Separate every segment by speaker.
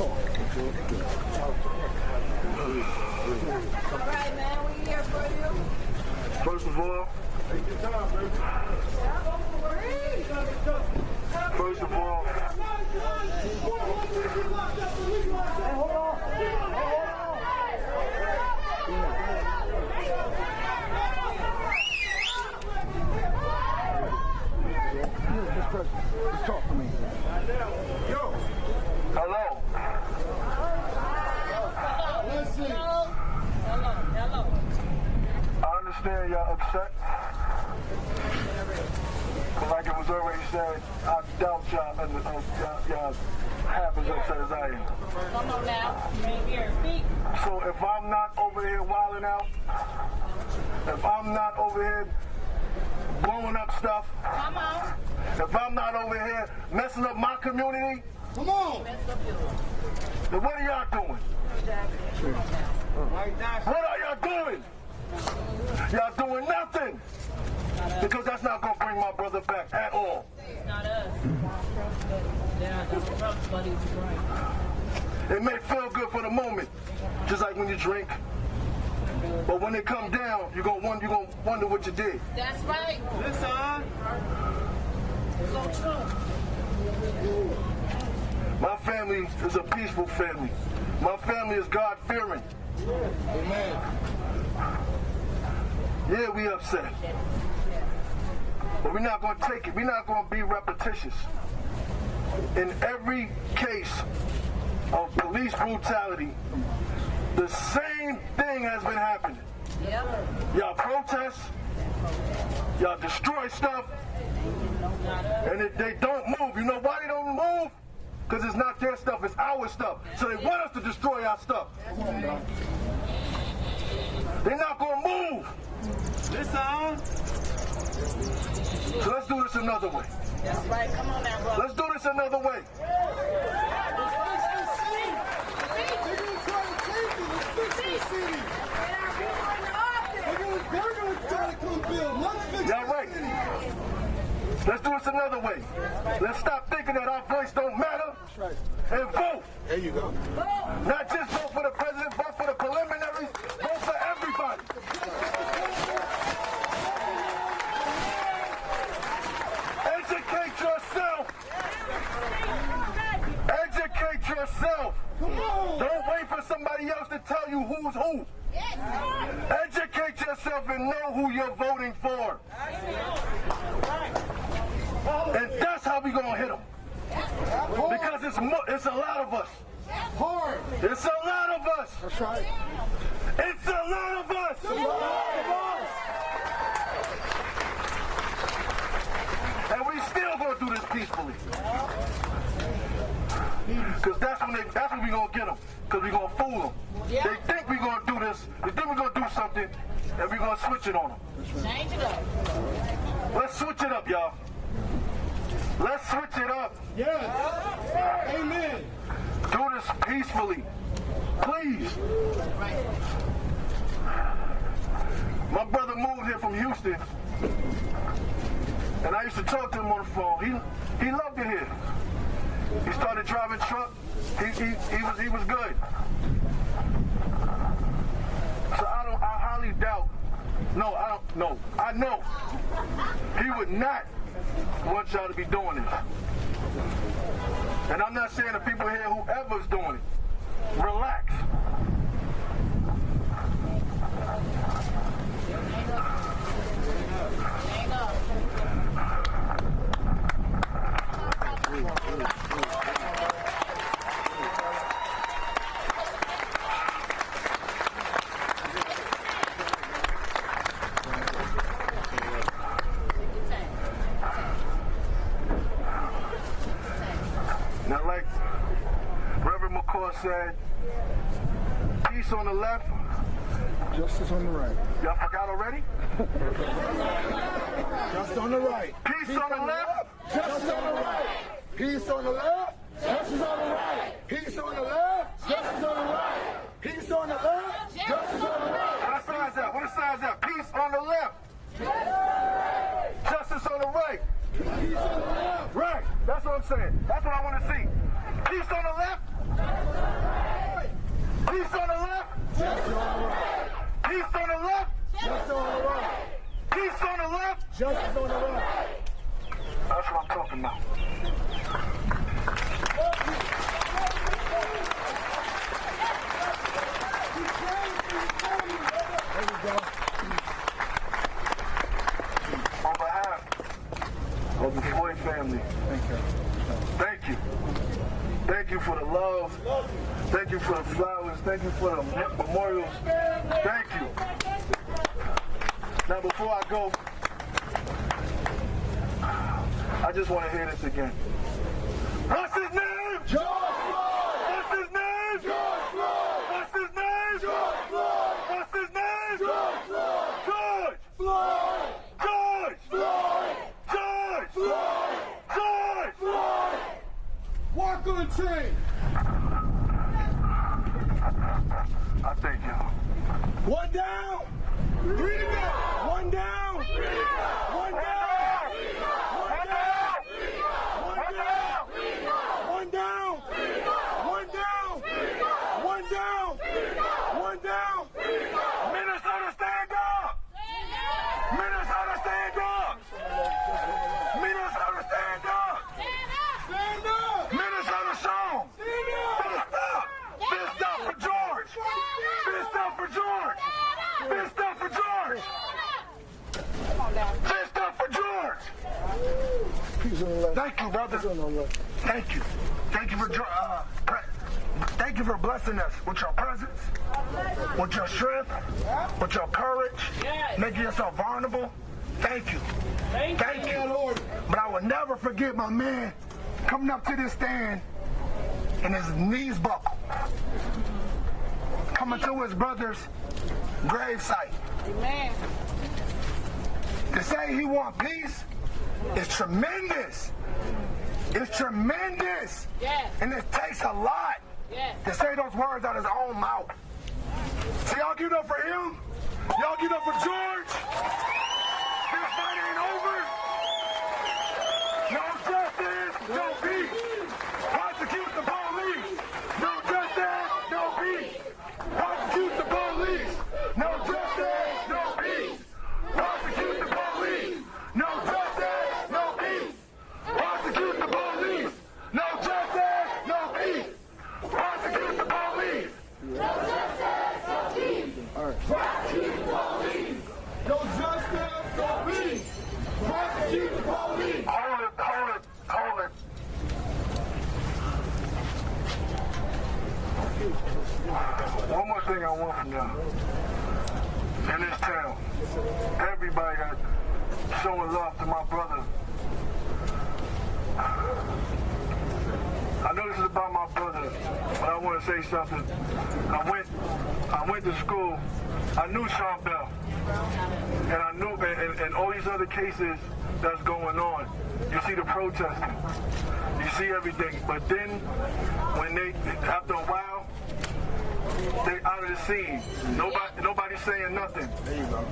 Speaker 1: right, man, we here for you.
Speaker 2: First of all, first of all,
Speaker 3: This person, just talk to me.
Speaker 2: hello. I understand y'all upset. But like it was already said, I doubt y'all, uh, y'all, y'all half as upset as I am.
Speaker 1: Come on now. You ain't here to speak.
Speaker 2: So if I'm not over here wilding out, if I'm not over here blowing up stuff,
Speaker 1: Come on.
Speaker 2: if I'm not over here messing up my community,
Speaker 3: Come on.
Speaker 1: Mess up yours.
Speaker 2: then what are y'all doing? What are y'all doing? Y'all doing nothing. Because that's not going to bring my brother back at all.
Speaker 1: It's not us. Yeah, that's the Trump's buddies, right.
Speaker 2: It may feel good for the moment, just like when you drink. But when it come down, you're going to wonder, you're gonna wonder what you did.
Speaker 1: That's right. Listen. So true.
Speaker 2: My family is a peaceful family. My family is God fearing.
Speaker 3: Amen.
Speaker 2: Yeah, we upset. But we're not going to take it. We're not going to be repetitious. In every case of police brutality, the same thing has been happening.
Speaker 1: Yep.
Speaker 2: Y'all protest, y'all destroy stuff, and if they don't move, you know why they don't move? Because it's not their stuff, it's our stuff. So they want us to destroy our stuff. They're not going to move.
Speaker 4: Listen.
Speaker 2: So let's do this another way.
Speaker 1: That's right. Come on now, brother.
Speaker 2: Let's do this another way. Y'all right. Let's do this another way. Let's stop thinking that our voice don't matter and vote.
Speaker 3: There you go.
Speaker 2: Not just vote for the president, for somebody else to tell you who's who. Yes, Educate yourself and know who you're voting for. And that's how we gonna hit them. Because it's mo- it's a lot of us.
Speaker 3: Hard.
Speaker 2: It's a lot of us.
Speaker 3: That's right.
Speaker 2: It's a lot of us. And we still gonna do this peacefully. Cause that's when they that's when we gonna get them. Cause we gonna fool them. They think we gonna do this. They think we gonna do something, and we gonna switch it on them.
Speaker 1: Change it up.
Speaker 2: Let's switch it up, y'all. Let's switch it up.
Speaker 3: Yes. Amen.
Speaker 2: Do this peacefully. Please. My brother moved here from Houston. And I used to talk to him on the phone. He he loved it here. He started driving truck. He, he, he was he was good. So I don't I highly doubt. No, I don't no. I know he would not want y'all to be doing this. And I'm not saying the people here, whoever's doing it, relax.
Speaker 1: Hang up.
Speaker 2: Now, like Reverend McCall said, peace on the left.
Speaker 3: Justice on the right.
Speaker 2: Y'all forgot already?
Speaker 3: Just on the right.
Speaker 2: Peace on the left.
Speaker 3: Justice on the right. Peace on the left. Justice on the right. Peace on the left. Justice on the right. Peace on the left. Justice on the right.
Speaker 2: What side's that? What side's that? Peace on the left. Justice on the right.
Speaker 3: Peace on the left.
Speaker 2: Right. That's what I'm saying. That's what I want to see. Peace on the left. Peace on the left.
Speaker 3: Justice on the right.
Speaker 2: Peace on the left.
Speaker 3: Justice on the right.
Speaker 2: Peace on the left.
Speaker 3: Justice on the right.
Speaker 2: That's what I'm talking about.
Speaker 3: There we go.
Speaker 2: On behalf of the Floyd family,
Speaker 3: Thank you.
Speaker 2: thank you. Thank you for the love. Thank you for the flowers. Thank you for the memorials. Thank you. Now, before I go, I just want to hear this again. What's his name?
Speaker 3: George Floyd!
Speaker 2: What's his name?
Speaker 3: George Floyd!
Speaker 2: What's his name?
Speaker 3: George Floyd!
Speaker 2: What's his name?
Speaker 3: George Floyd!
Speaker 2: George!
Speaker 3: Floyd!
Speaker 2: George!
Speaker 3: Floyd!
Speaker 2: George!
Speaker 3: Floyd!
Speaker 2: George!
Speaker 3: Floyd! Walk on train!
Speaker 2: Thank y'all.
Speaker 3: One down! Three to go! One down! Three to go! One down! One down! One down! One down! One down! One down! One down!
Speaker 2: Minnesota, stand up! Minnesota, stand up! Minnesota, stand up!
Speaker 3: Stand up!
Speaker 2: Minnesota, show 'em.
Speaker 3: Stand up!
Speaker 2: Fist up! Fist up for George! Fist up for George! Fist up for George! Fist up for George!
Speaker 3: Peace on the left.
Speaker 2: Thank you, brother.
Speaker 3: Peace on the left.
Speaker 2: Thank you. Thank you for uh, pre- thank you for blessing us with your presence, with your strength, with your courage, making yourself vulnerable. Thank you. Thank you. Lord. But I will never forget my man coming up to this stand and his knees buckled. Coming to his brother's gravesite.
Speaker 1: Amen.
Speaker 2: To say he want peace is tremendous. It's tremendous.
Speaker 1: Yes.
Speaker 2: And it takes a lot
Speaker 1: Yes.
Speaker 2: to say those words out of his own mouth. So y'all give it up for him. Y'all give it up for George. This fight ain't over. No justice, no peace. Prosecute the police. No justice, no peace. Prosecute the police. No justice, no peace. Prosecute the police. No justice, no peace. Prosecute the police. No justice, no peace. Prosecute the police.
Speaker 3: No justice, no peace! Prosecute the police!
Speaker 2: Hold it, hold it, hold it. One more thing I want from y'all. In this town, everybody that's showing love to my brother. I know this is about my brother, but I want to say something. I went, I went to school. I knew Sean Bell, and I knew, and, and, all these other cases that's going on. You see the protesting, you see everything, but then when they, after a while, they out of the scene. Nobody, nobody's saying nothing.
Speaker 3: There you go.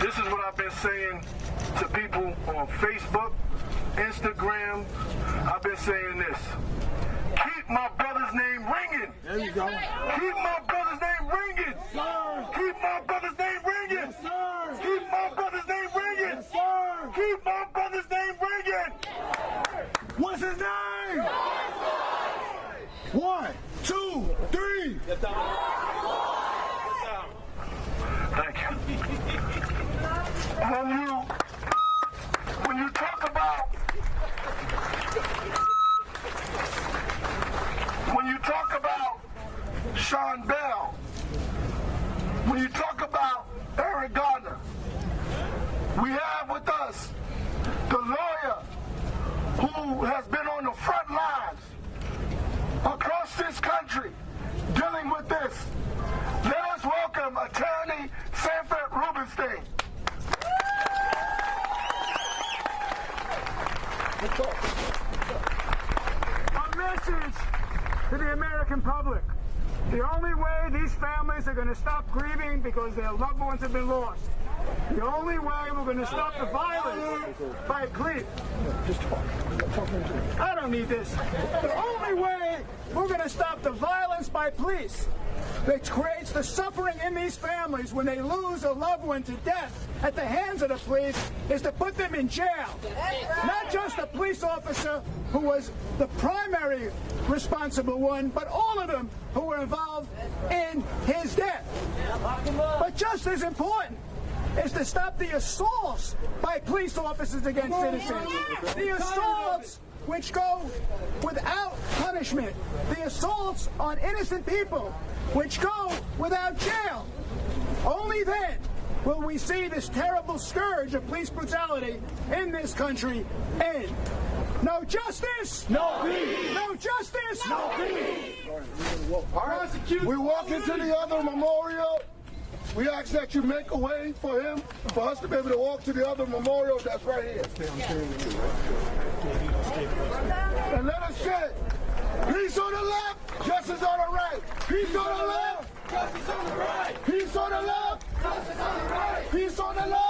Speaker 2: This is what I've been saying to people on Facebook, Instagram. I've been saying this. Keep my brother's name ringing.
Speaker 3: There you go.
Speaker 2: Keep my brother's name ringing.
Speaker 3: Sir!
Speaker 2: Keep my brother's name ringing.
Speaker 3: Yes, sir!
Speaker 2: Keep my brother's name ringing.
Speaker 3: Yes, sir!
Speaker 2: Keep my brother's name ringing.
Speaker 3: What's his name? One, two, three.
Speaker 2: Thank you. When you when you talk about when you talk about Sean Bell, when you talk about Eric Garner, we have with us the lawyer who has been on the front lines across this country dealing with this. Let us welcome attorney Sanford Rubenstein.
Speaker 5: A message to the American public. The only way these families are going to stop grieving because their loved ones have been lost. The only way we're going to stop the violence by plea.
Speaker 3: Just talk.
Speaker 5: I don't need this. The only way we're going to stop the violence by police that creates the suffering in these families when they lose a loved one to death at the hands of the police is to put them in jail. Not just the police officer who was the primary responsible one, but all of them who were involved in his death. But just as important is to stop the assaults by police officers against citizens. The assaults which go without punishment. The assaults on innocent people which go without jail. Only then will we see this terrible scourge of police brutality in this country end. No justice! No peace! No justice! No peace!
Speaker 3: All right. We walk into the other memorial. We ask that you make a way for him, for us to be able to walk to the other memorial that's right here. And let us say, peace on the left, justice on the right. Peace on the left, justice on the right. Peace on the left, justice on the right. Peace on the left,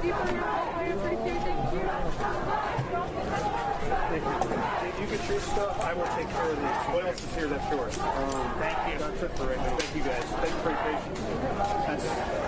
Speaker 3: Did
Speaker 6: you get your stuff. I will take care of these. What else is here that's yours? Um, Thank you. That's it for right now. Thank you guys. Thank you for your patience. That's.